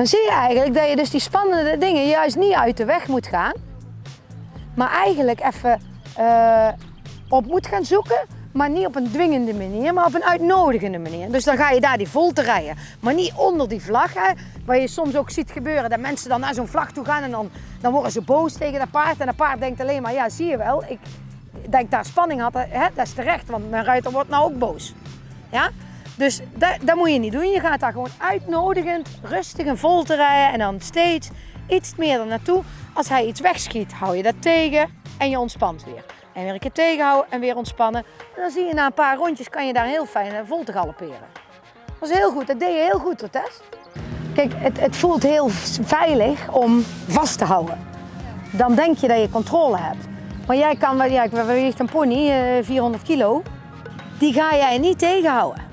Dan zie je eigenlijk dat je dus die spannende dingen juist niet uit de weg moet gaan. Maar eigenlijk even eh, op moet gaan zoeken. Maar niet op een dwingende manier, maar op een uitnodigende manier. Dus dan ga je daar die volte rijden. Maar niet onder die vlag. Hè, waar je soms ook ziet gebeuren dat mensen dan naar zo'n vlag toe gaan. En dan, dan worden ze boos tegen dat paard. En dat paard denkt alleen maar, ja zie je wel. Ik, ik daar spanning had, hè, dat is terecht. Want mijn ruiter wordt nou ook boos. Ja? Dus dat, moet je niet doen. Je gaat daar gewoon uitnodigend, rustig en vol te rijden. En dan steeds iets meer er naartoe. Als hij iets wegschiet, hou je dat tegen en je ontspant weer. En weer een keer tegenhouden en weer ontspannen. En dan zie je na een paar rondjes kan je daar heel fijn vol te galopperen. Dat was heel goed, dat deed je heel goed, Tess. Kijk, het, het voelt heel veilig om vast te houden. Dan denk je dat je controle hebt. Maar jij kan, ja, weegt een pony, eh, 400 kilo. Die ga jij niet tegenhouden.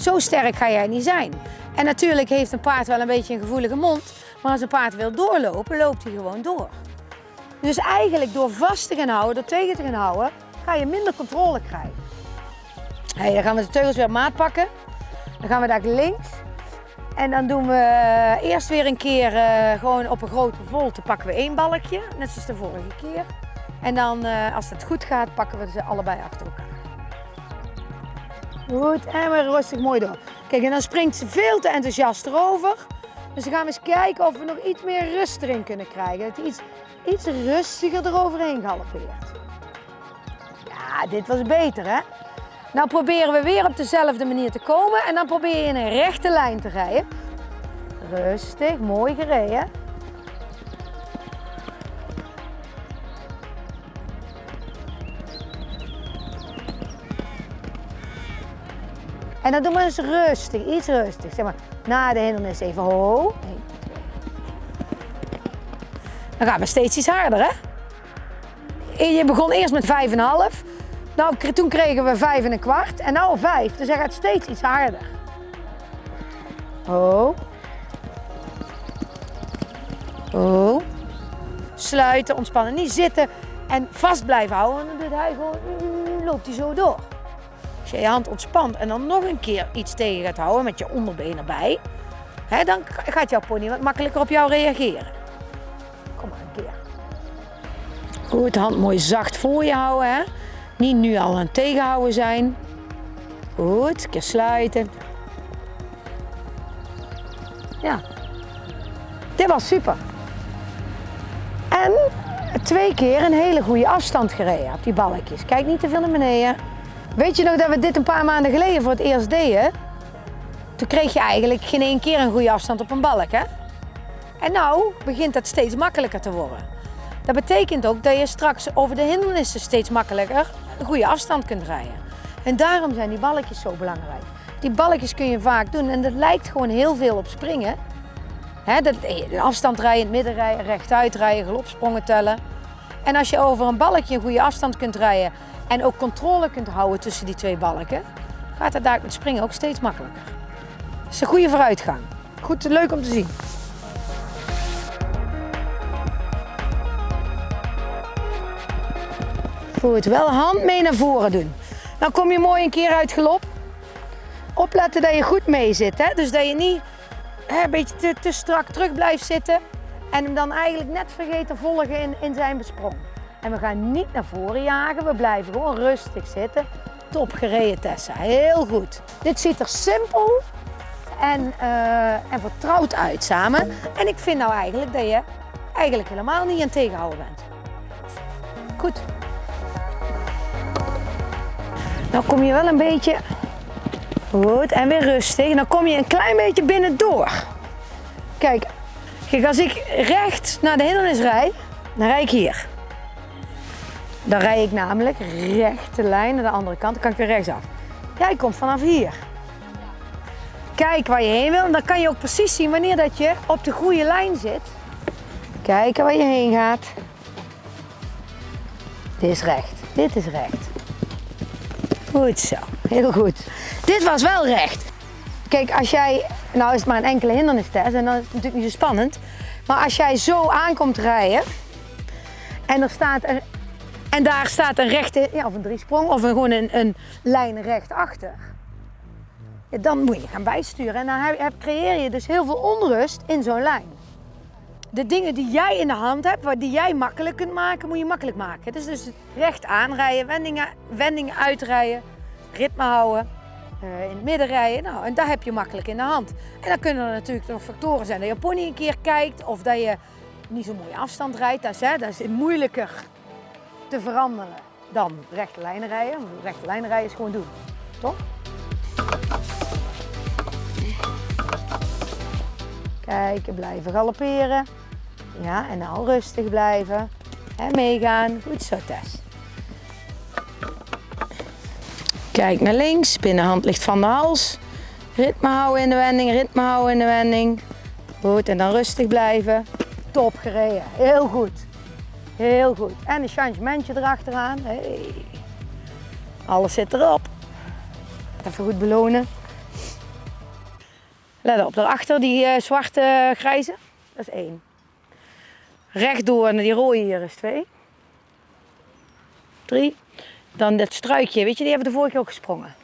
Zo sterk ga jij niet zijn. En natuurlijk heeft een paard wel een beetje een gevoelige mond. Maar als een paard wil doorlopen, loopt hij gewoon door. Dus eigenlijk door vast te gaan houden, door tegen te gaan houden, ga je minder controle krijgen. Hey, dan gaan we de teugels weer maat pakken. Dan gaan we daar links. En dan doen we eh, eerst weer een keer eh, gewoon op een grote volte pakken we één balkje, net zoals de vorige keer. En dan, eh, als het goed gaat, pakken we ze allebei achter elkaar. Goed, en weer rustig mooi door. Kijk, en dan springt ze veel te enthousiast erover. Dus dan gaan we eens kijken of we nog iets meer rust erin kunnen krijgen. Dat hij iets, iets rustiger eroverheen galoppeert. Ja, dit was beter hè. Nou proberen we weer op dezelfde manier te komen en dan probeer je in een rechte lijn te rijden. Rustig, mooi gereden. En dan doen we eens rustig, iets rustig. Zeg maar, na de hindernis even ho. Dan gaan we steeds iets harder, hè? Je begon eerst met 5,5. Nou, toen kregen we 5 en een kwart. En nou 5. Dus hij gaat steeds iets harder. Ho. Ho. Sluiten, ontspannen. Niet zitten en vast blijven houden. Want dan doet hij gewoon, mm, loopt hij zo door. Als je je hand ontspant en dan nog een keer iets tegen gaat houden met je onderbeen erbij, hè, dan gaat jouw pony wat makkelijker op jou reageren. Kom maar een keer. Goed, hand mooi zacht voor je houden. Hè? Niet nu al aan het tegenhouden zijn. Goed, een keer sluiten. Ja, dit was super. En twee keer een hele goede afstand gereden op die balkjes. Kijk niet te veel naar beneden. Weet je nog dat we dit een paar maanden geleden voor het eerst deden? Toen kreeg je eigenlijk geen één keer een goede afstand op een balk, hè? En nou begint dat steeds makkelijker te worden. Dat betekent ook dat je straks over de hindernissen steeds makkelijker een goede afstand kunt rijden. En daarom zijn die balkjes zo belangrijk. Die balkjes kun je vaak doen en dat lijkt gewoon heel veel op springen. Hè, dat, een afstand rijden, het midden rijden, rechtuit rijden, galopsprongen tellen. En als je over een balkje een goede afstand kunt rijden en ook controle kunt houden tussen die twee balken, gaat het daar met springen ook steeds makkelijker. Dat is een goede vooruitgang. Goed, leuk om te zien. Goed, wel hand mee naar voren doen. Dan kom je mooi een keer uit galop. Opletten dat je goed mee zit. Hè? Dus dat je niet hè, een beetje te, te strak terug blijft zitten. En hem dan eigenlijk net vergeet te volgen in, in zijn besprong. En we gaan niet naar voren jagen. We blijven gewoon rustig zitten. Top gereden Tessa. Heel goed. Dit ziet er simpel en, eh, en vertrouwd uit samen. En ik vind nou eigenlijk dat je eigenlijk helemaal niet aan tegenhouden bent. Goed. Dan kom je wel een beetje goed en weer rustig. Dan kom je een klein beetje binnen door. Kijk, kijk als ik recht naar de hindernis rijd, dan rijd ik hier. Dan rijd ik namelijk rechte lijn naar de andere kant. Dan kan ik weer rechtsaf. Jij komt vanaf hier. Kijk waar je heen wil. En dan kan je ook precies zien wanneer dat je op de goede lijn zit. Kijken waar je heen gaat. Dit is recht. Dit is recht. Goed zo, heel goed. Dit was wel recht. Kijk, als jij, nou is het maar een enkele hindernistest en dan is het natuurlijk niet zo spannend. Maar als jij zo aankomt rijden en er staat een, en daar staat een rechte, ja, of een driesprong of een, gewoon een, een lijn recht achter. dan moet je gaan bijsturen. En dan heb, creëer je dus heel veel onrust in zo'n lijn. De dingen die jij in de hand hebt, die jij makkelijk kunt maken, moet je makkelijk maken. Dus, dus recht aanrijden, wendingen, wendingen uitrijden, ritme houden, eh, in het midden rijden. Nou, en dat heb je makkelijk in de hand. En dan kunnen er natuurlijk nog factoren zijn dat je pony een keer kijkt of dat je niet zo'n mooie afstand rijdt. Dat is, hè, dat is moeilijker te veranderen dan rechte lijnen rijden. Rechte lijnen rijden is gewoon doen, toch? Kijken, blijven galopperen. Ja, en nou rustig blijven. En meegaan. Goed zo, Tess. Kijk naar links, binnenhand ligt van de hals. Ritme houden in de wending, ritme houden in de wending. Goed, en dan rustig blijven. Top gereden, heel goed. Heel goed. En een changementje erachteraan. Hey. Alles zit erop. Even goed belonen. Let op, daarachter die eh, zwarte grijze. Dat is één. Rechtdoor naar die rode hier is twee. Drie. Dan dat struikje, weet je, die hebben we de vorige keer ook gesprongen.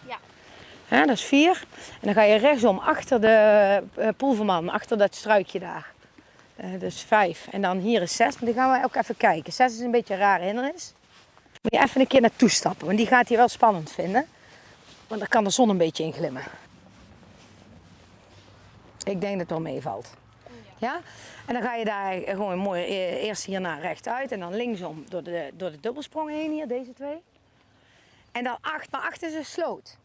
Ja. Dat is vier. En dan ga je rechtsom achter de uh, poelverman, achter dat struikje daar. Dat is vijf. En dan hier is zes, maar die gaan we ook even kijken. Zes is een beetje een rare hindernis. Moet je even een keer naartoe stappen, want die gaat hij wel spannend vinden. Want dan kan de zon een beetje in glimmen. Ik denk dat het wel meevalt. Ja? En dan ga je daar gewoon mooi e- eerst hierna rechtuit en dan linksom door de, door de dubbelsprong heen hier, deze twee. En dan 8, maar 8 is een sloot.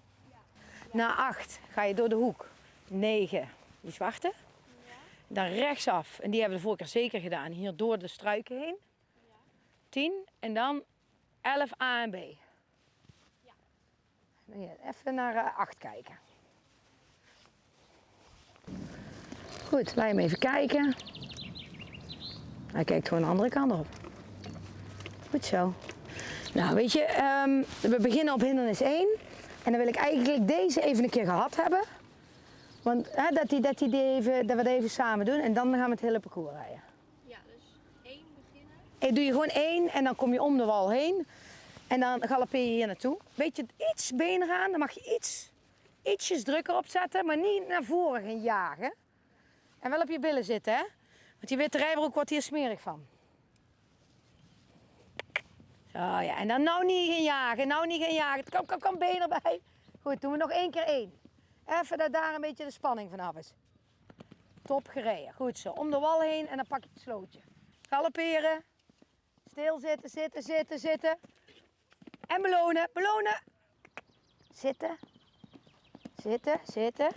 Na 8 ga je door de hoek. 9, die zwarte. Dan rechtsaf, en die hebben we de vorige keer zeker gedaan, hier door de struiken heen. 10 en dan 11 A en B. Dan Even naar 8 kijken. Goed, laat hem even kijken. Hij kijkt gewoon de andere kant op. Goed zo. Nou, weet je, um, we beginnen op hindernis 1. En dan wil ik eigenlijk deze even een keer gehad hebben. Want hè, dat, die, dat, die die even, dat we dat even samen doen en dan gaan we het hele parcours rijden. Ja, dus één beginnen. En doe je gewoon één en dan kom je om de wal heen. En dan galoppeer je hier naartoe. Beetje iets benen gaan, dan mag je iets, ietsjes drukker opzetten, maar niet naar voren gaan jagen. En wel op je billen zitten, hè? Want die witte rijbroek wordt hier smerig van. Zo ja, en dan nou niet gaan jagen, nou niet gaan jagen. Kom, kom, kom, been erbij. Goed, doen we nog één keer één. Even dat daar een beetje de spanning vanaf is. Top gereden, goed zo. Om de wal heen en dan pak je het slootje. Galopperen. Stil zitten, zitten, zitten, zitten. En belonen, belonen. Zitten. Zitten, zitten.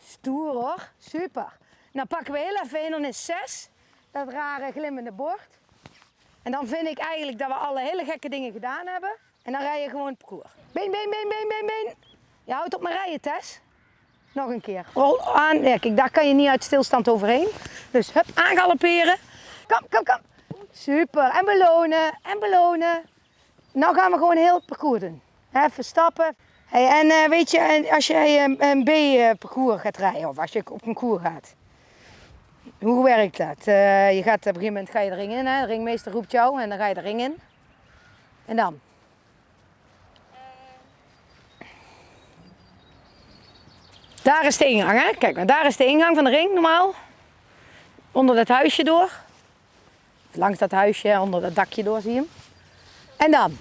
Stoer hoor, super. Nou pakken we heel even hindernis 6, dat rare glimmende bord. En dan vind ik eigenlijk dat we alle hele gekke dingen gedaan hebben. En dan rij je gewoon het parcours. Been, been, been, been, been, been. Je houdt op mijn rijden, Tess. Nog een keer. Rol aan. Ja, kijk, daar kan je niet uit stilstand overheen. Dus hup, aangalopperen. Kom, kom, kom. Super. En belonen, en belonen. Nou gaan we gewoon heel het parcours doen. Even stappen. Hey, en uh, weet je, als je een, een B-parcours gaat rijden of als je op een koer gaat. Hoe werkt dat? Uh, je gaat op een gegeven moment ga je de ring in, hè? de ringmeester roept jou en dan ga je de ring in. En dan? Daar is de ingang, hè? Kijk, maar daar is de ingang van de ring normaal. Onder dat huisje door. Langs dat huisje, onder dat dakje door zie je hem. En dan?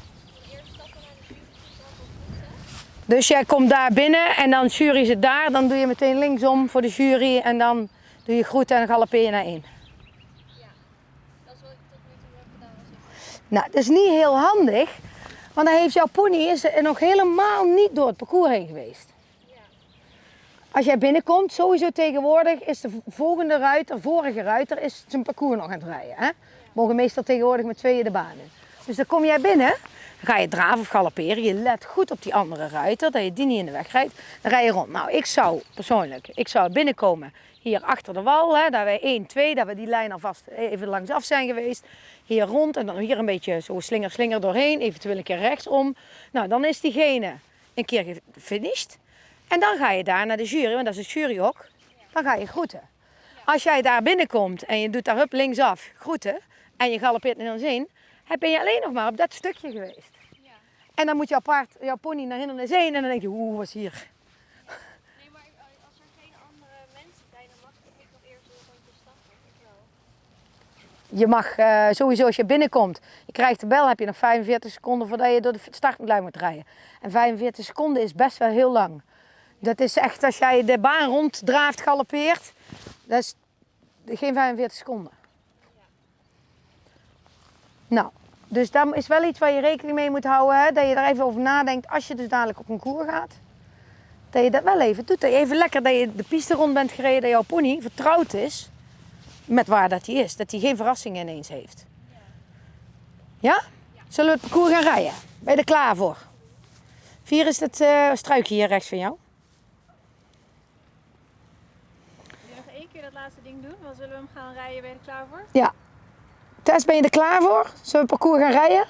Dus jij komt daar binnen en dan jury zit daar, dan doe je meteen linksom voor de jury en dan doe je groeten en galoppeer je naar één. Ja, dat is ik tot nu toe heb gedaan. Nou, dat is niet heel handig, want dan heeft jouw pony is nog helemaal niet door het parcours heen geweest. Als jij binnenkomt, sowieso tegenwoordig is de volgende ruiter, vorige ruiter, is zijn parcours nog aan het rijden. Hè? Mogen meestal tegenwoordig met tweeën de baan. Dus dan kom jij binnen, ga je draven of galopperen. Je let goed op die andere ruiter, dat je die niet in de weg rijdt. Dan rij je rond. Nou, ik zou persoonlijk, ik zou binnenkomen hier achter de wal, hè, dat wij 1, 2, dat we die lijn alvast even langs af zijn geweest. Hier rond en dan hier een beetje zo slinger, slinger doorheen, eventueel een keer rechtsom. Nou, dan is diegene een keer gefinished. En dan ga je daar naar de jury, want dat is het juryhok. Dan ga je groeten. Als jij daar binnenkomt en je doet daar hup linksaf groeten en je galopeert naar ons heen, ben je alleen nog maar op dat stukje geweest. Ja. En dan moet je apart jouw pony naar hindernis heen en dan denk je, oeh, was hier? Nee, maar eh, als er geen andere mensen zijn, dan mag ik nog eerst een de stad. Je mag eh, sowieso als je binnenkomt, je krijgt de bel, heb je nog 45 seconden voordat je door de startlijn moet rijden. En 45 seconden is best wel heel lang. Dat is echt als jij de baan ronddraaft, galoppeert, dat is geen 45 seconden. Nou, dus dat is wel iets waar je rekening mee moet houden. Hè? Dat je er even over nadenkt als je dus dadelijk op een koer gaat. Dat je dat wel even doet. Dat je even lekker dat je de piste rond bent gereden. Dat jouw pony vertrouwd is met waar dat hij is. Dat hij geen verrassingen ineens heeft. Ja? Zullen we het parcours gaan rijden? Ben je er klaar voor? Vier is het eh, struikje hier rechts van jou. Wil je nog één keer dat laatste ding doen? Dan zullen we hem gaan rijden. Ben je er klaar voor? Ja. Tess, ben je er klaar voor? Zullen we het parcours gaan rijden?